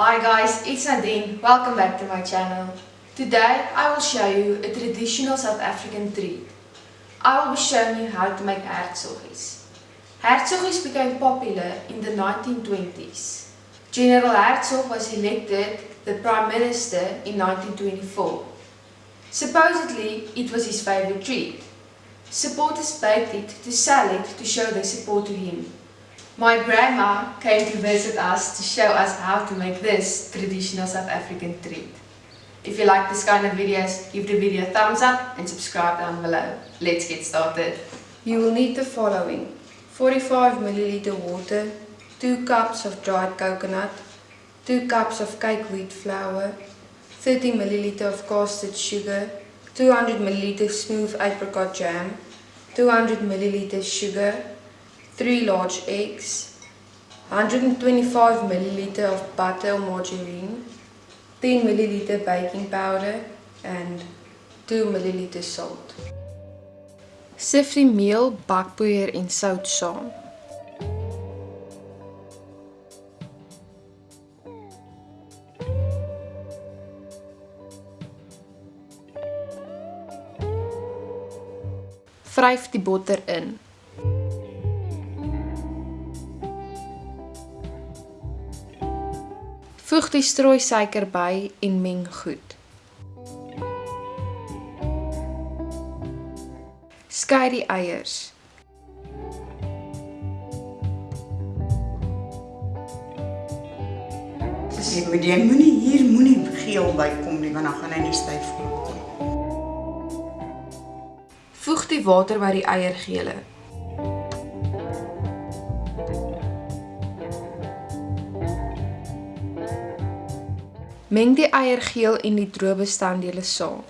Hi guys, it's Nadine. Welcome back to my channel. Today I will show you a traditional South African treat. I will be showing you how to make hertsoggies. Hertsoggies became popular in the 1920s. General Hertzog was elected the Prime Minister in 1924. Supposedly, it was his favorite treat. Supporters baked it to sell it to show their support to him. My grandma came to visit us to show us how to make this traditional South African treat. If you like this kind of videos, give the video a thumbs up and subscribe down below. Let's get started. You will need the following. 45 milliliter water, 2 cups of dried coconut, 2 cups of cake wheat flour, 30 milliliter of castered sugar, 200 milliliter smooth apricot jam, 200 milliliter sugar, 3 large eggs, 125 milliliter of butter or margarine, 10 milliliter baking powder and 2 milliliter salt. Sif die meel, bakpoeier en sout saam. Vryf die botter in. Voeg die strooi suiker by en meng goed. Skei die eiers. Jy moet jy moenie hier moenie geel bykom nie want dan gaan hy nie styf kom. Voeg die water by die eiergele. Meng die eiergeel en die droë bestanddele saam.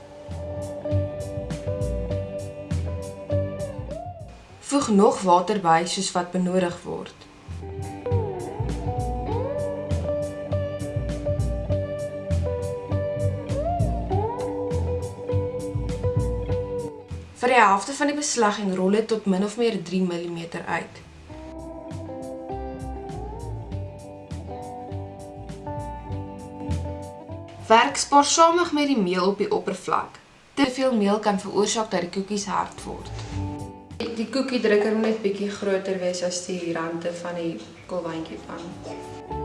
Voeg nog water by soos wat benodig word. Vir die helfte van die beslagging rol dit tot min of meer 3 mm uit. Werk spaarsamig met die meel op die oppervlak. Te veel meel kan veroorsaak dat die koekies hard word. Die koekiedrukker moet net bietjie groter wees as die rande van die kolwyntjie van.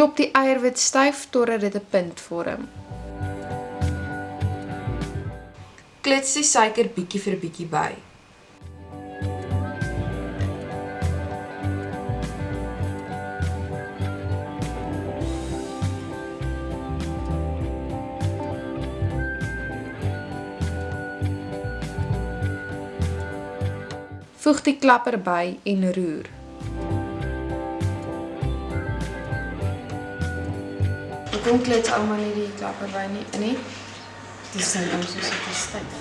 Klop die eierwit styf totdat dit 'n punt vorm. Klits die suiker bietjie vir bietjie by. Voeg die klapper by en roer. Hoekom klits ouma nie die klapper by nie? Nie. Dis dan ons soos dit is styf.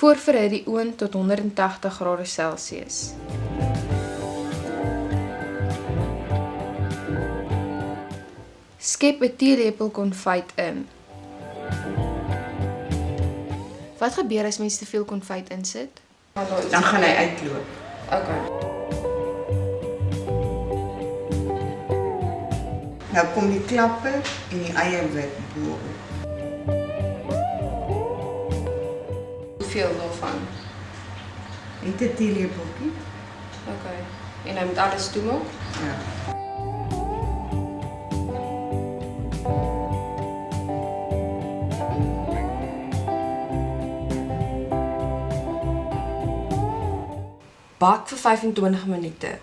Voorverhit die oond tot 180 grade Celsius. Skep 'n teelepel konfyt in. Wat gebeur as mens te veel konfyt insit? Dan gaan hy uitloop. Okay. Nou kom die klappe en die eierwit bo. Hoeveel daarvan? Net 'n teelepeltjie. Okay. En nou moet alles toemaak? Ja. Bak vir 25 minute.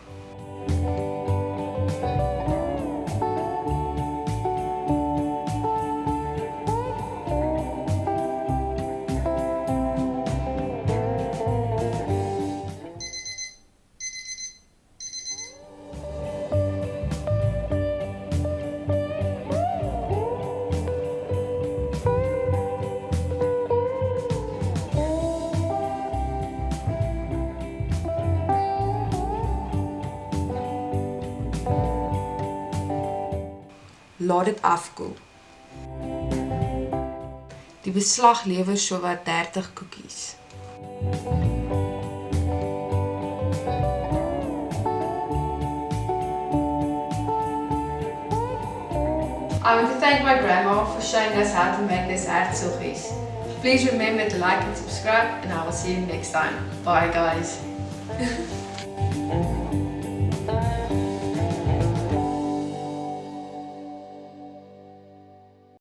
Laat dit afkoel. Die beslag lewer sowat 30 koekies. I want to thank my grandma for showing us how to make this aardsoggies. Please remember to like and subscribe and I will see you next time. Bye guys.